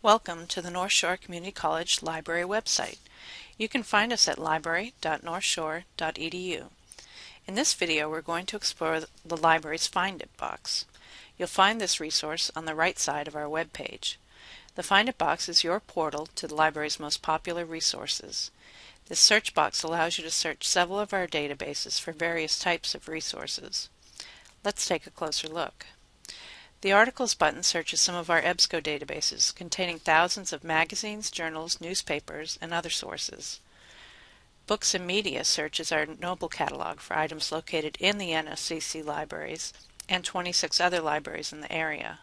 Welcome to the North Shore Community College Library website. You can find us at library.northshore.edu. In this video we're going to explore the library's Find It box. You'll find this resource on the right side of our web page. The Find It box is your portal to the library's most popular resources. This search box allows you to search several of our databases for various types of resources. Let's take a closer look. The Articles button searches some of our EBSCO databases, containing thousands of magazines, journals, newspapers, and other sources. Books and Media searches our Noble catalog for items located in the NSCC libraries and 26 other libraries in the area.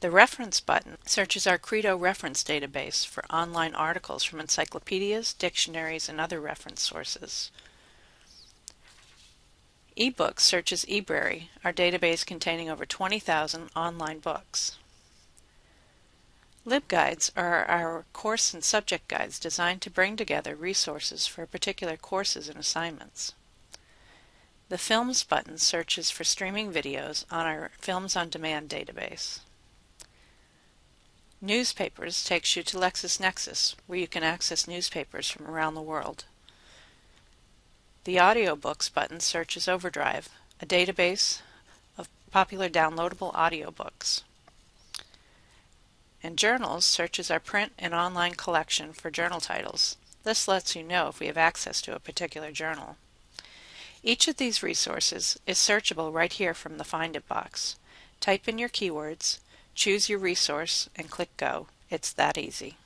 The Reference button searches our Credo reference database for online articles from encyclopedias, dictionaries, and other reference sources eBooks searches eBrary, our database containing over 20,000 online books. LibGuides are our course and subject guides designed to bring together resources for particular courses and assignments. The Films button searches for streaming videos on our Films on Demand database. Newspapers takes you to LexisNexis, where you can access newspapers from around the world. The Audiobooks button searches Overdrive, a database of popular downloadable audiobooks. And Journals searches our print and online collection for journal titles. This lets you know if we have access to a particular journal. Each of these resources is searchable right here from the Find It box. Type in your keywords, choose your resource, and click Go. It's that easy.